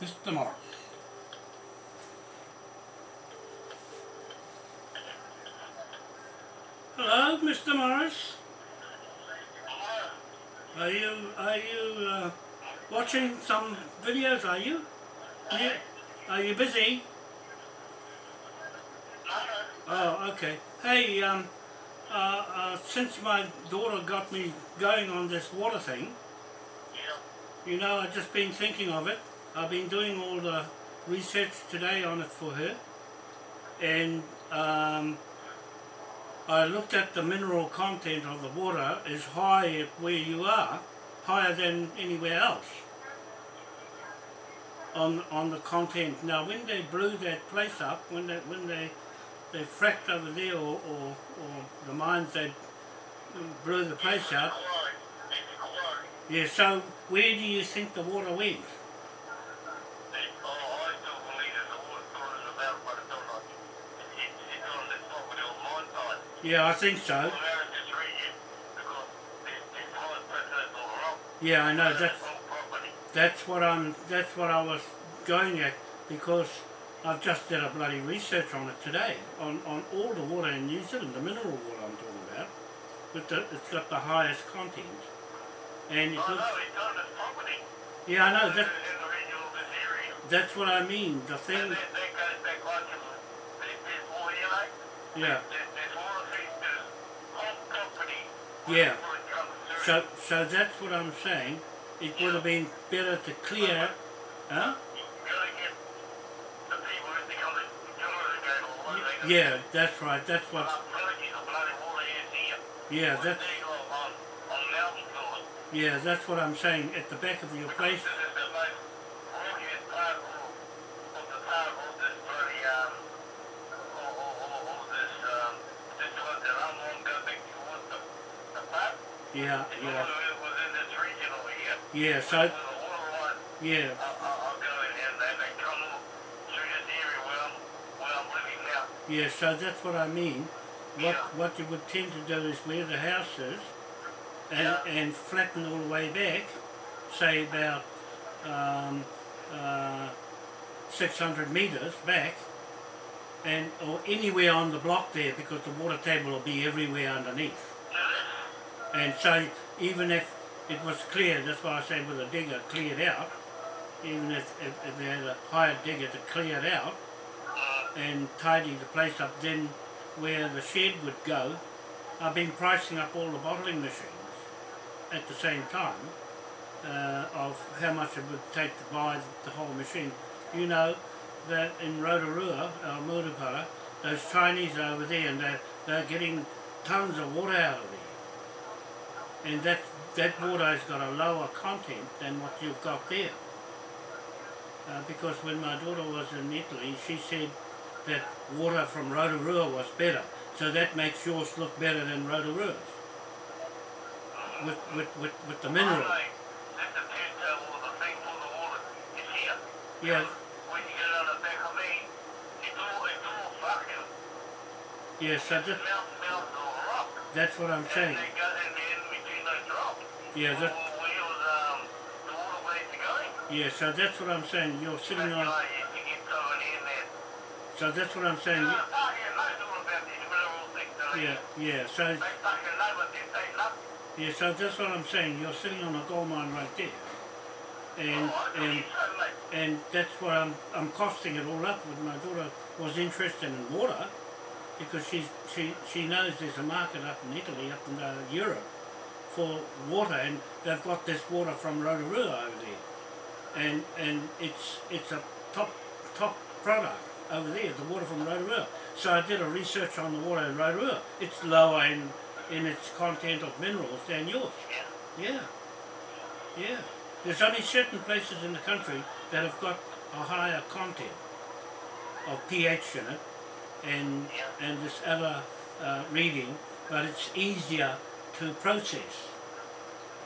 Mr. Morris. Hello, Mr. Morris. Are you are you uh, watching some videos? Are you? you? Are you busy? Oh, okay. Hey, um, uh, uh, since my daughter got me going on this water thing, you know, I've just been thinking of it. I've been doing all the research today on it for her, and um, I looked at the mineral content of the water is high where you are, higher than anywhere else on on the content. Now, when they blew that place up, when they when they they fracked over there, or or, or the mines they blew the place up. Yeah. So, where do you think the water went? Yeah, I think so. Yeah, I know. That's that's what I'm. That's what I was going at because I've just did a bloody research on it today on on all the water in New Zealand, the mineral water I'm talking about. But the, it's got the highest content, and it looks. Yeah, I know. That, that's what I mean. The thing. Yeah. Yeah. So, so that's what I'm saying. It would have been better to clear, huh? Yeah, that's right. That's what. Yeah, that's. Yeah, that's what I'm saying. At the back of your place. Yeah, yeah. Yeah, so. Yeah. Yeah, so that's what I mean. What what you would tend to do is where the house is and, and flatten all the way back, say about um, uh, 600 metres back, and or anywhere on the block there because the water table will be everywhere underneath. And so even if it was clear, that's why I say with a digger cleared out, even if, if, if they had a hired digger to clear it out and tidy the place up, then where the shed would go, I've been pricing up all the bottling machines at the same time uh, of how much it would take to buy the whole machine. You know that in Rotorua, our Murupara, those Chinese are over there and they're, they're getting tons of water out of there. And that, that water has got a lower content than what you've got there. Uh, because when my daughter was in Italy, she said that water from Rotorua was better. So that makes yours look better than Rotorua's. With, with, with, with the mineral. Yeah. Yeah, so that, that's what I'm saying. Yeah, that, yeah, so that's what I'm saying. You're sitting on. So that's what I'm saying. Yeah, yeah. So. Yeah, so that's what I'm saying. You're sitting on a gold mine right there, and and and that's what I'm I'm costing it all up. With my daughter was interested in water, because she's she she knows there's a market up in Italy, up in uh, Europe, for water, and they've got this water from Rotorua over there, and and it's it's a top top product over there, the water from Rotorua. So I did a research on the water in Rotorua. It's lower in in its content of minerals than yours. Yeah. Yeah. There's only certain places in the country that have got a higher content of pH in it and and this other uh, reading, but it's easier to process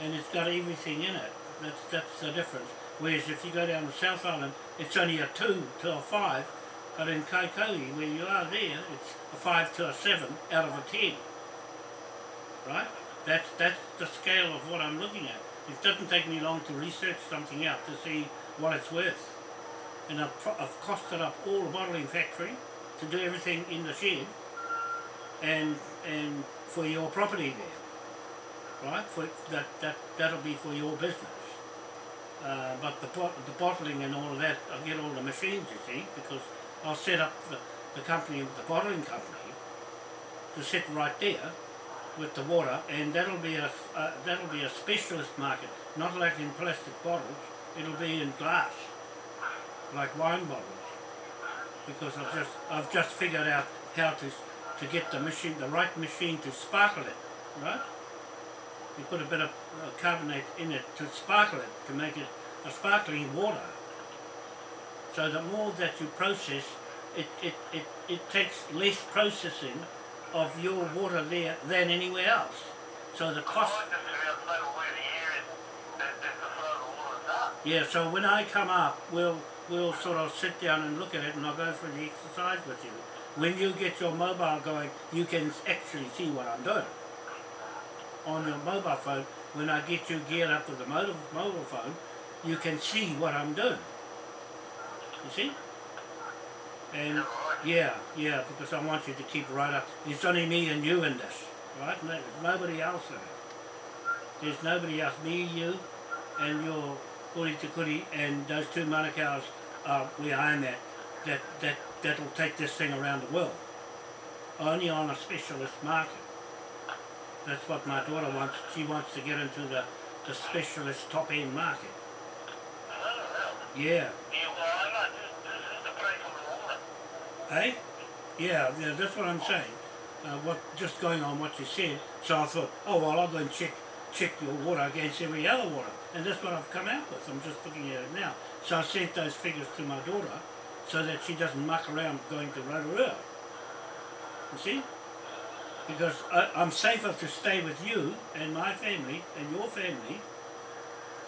and it's got everything in it. That's that's the difference. Whereas if you go down the South Island, it's only a two to a five, but in Kaikoui, where you are there, it's a five to a seven out of a ten. Right? That's that's the scale of what I'm looking at. It doesn't take me long to research something out to see what it's worth. and I've, I've costed up all the bottling factory to do everything in the shed and and for your property there, right? For that that that'll be for your business. Uh, but the the bottling and all of that, I'll get all the machines, you see, because I'll set up the, the company, the bottling company, to sit right there with the water, and that'll be a uh, that'll be a specialist market, not like in plastic bottles. It'll be in glass, like wine bottles, because I've just I've just figured out how to to get the machine, the right machine to sparkle it, right? You put a bit of uh, carbonate in it to sparkle it, to make it a sparkling water. So the more that you process, it, it, it, it takes less processing of your water there than anywhere else. So the cost... Yeah, so when I come up, we'll we'll sort of sit down and look at it and I'll go through the exercise with you. When you get your mobile going, you can actually see what I'm doing. On your mobile phone, when I get you geared up with the mobile, phone, you can see what I'm doing. You see? And yeah, yeah, because I want you to keep right up. It's only me and you in this, right? No, there's nobody else in it. There's nobody else. Me, you, and your Kuri Te Kuri, and those two Manukau's are where I'm at. That, that, that'll take this thing around the world. Only on a specialist market. That's what my daughter wants. She wants to get into the, the specialist top end market. Yeah. Eh? Yeah, yeah, that's what I'm saying. Uh, what just going on what you said. So I thought, oh well, I'll go and check check your water against every other water, and that's what I've come out with. I'm just looking at it now. So I sent those figures to my daughter, so that she doesn't muck around going to Rotorua. You see? Because I, I'm safer to stay with you and my family and your family,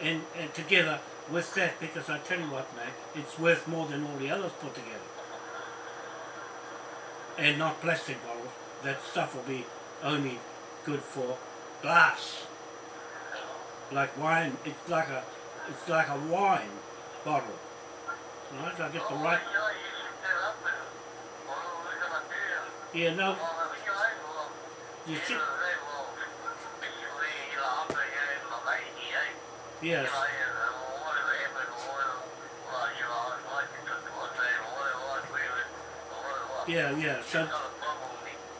and, and together with that. Because I tell you what, mate, it's worth more than all the others put together and not plastic bottles. That stuff will be only good for glass. Like wine, it's like a, it's like a wine bottle. Right, I get the right. Yeah, no. You see. Yes. Yeah, yeah. So.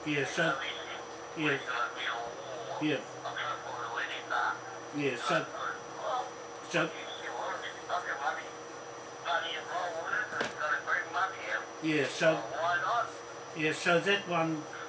Yeah, so. Yeah. Yeah. Yeah, so. So. Yeah, so. Yeah, so that one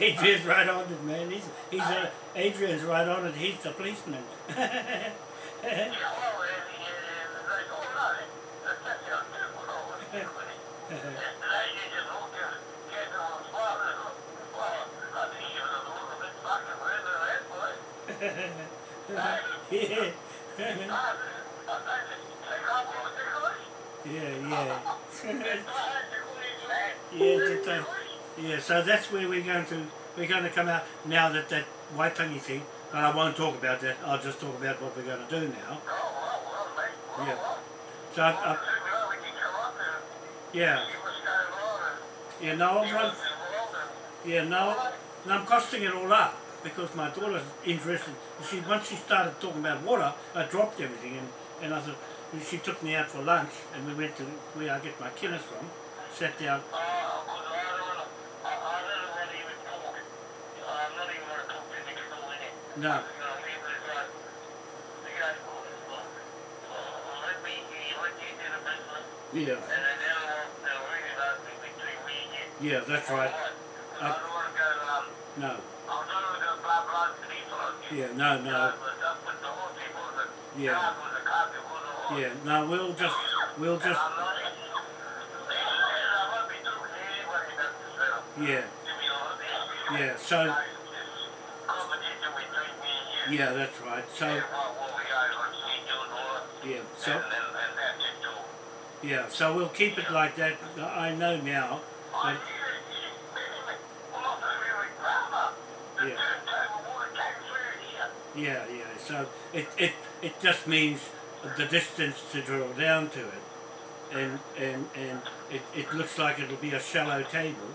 Adrian's right on it, man. He's he's a, Adrian's right on it. He's the policeman. yeah. yeah, yeah. yeah, yeah, so that's where we're going to we're going to come out now that that Waitangi thing, but I won't talk about that. I'll just talk about what we're going to do now. Yeah. So, I, I, up and yeah, yeah, no, I'm, and yeah, no, and I'm costing it all up because my daughter's interested. See, once she started talking about water, I dropped everything and, and I thought, she took me out for lunch and we went to where I get my killers from, sat down, wanna go blah blah to these folks. yeah, no, no, that's Yeah. yeah, no, we'll just, we'll just, Yeah. Yeah, and yeah, that's right, so, And what, what we are, like, see, doing all that. yeah, so, And, and, and yeah, so we'll keep it like that. I know now Oh, that, you, you, anyway, well, not really grammar. The Yeah. turntable water came through here. yeah, yeah, so it, it, it just means the distance to drill down to it. And, and, and it, it looks like it'll be a shallow table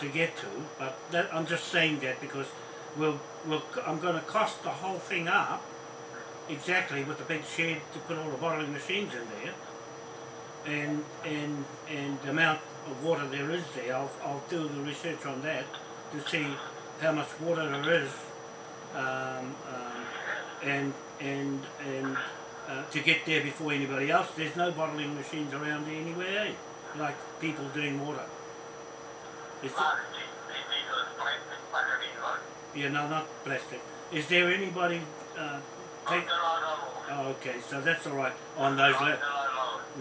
to get to, but that, I'm just saying that because we'll, we'll, I'm going to cost the whole thing up exactly with the big shed to put all the bottling machines in there and and and the amount of water there is there. I'll, I'll do the research on that to see how much water there is um, um, and and and uh, to get there before anybody else. There's no bottling machines around anywhere, eh? like people doing water. Is Ah, these, these are plastic fucking, right? Yeah, no, not plastic. Is there anybody uh, take? Until I know. Oh, okay, so that's all right on those.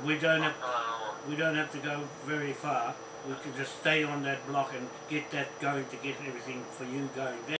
We don't have Until I know. we don't have to go very far. We can just stay on that block and get that going to get everything for you going.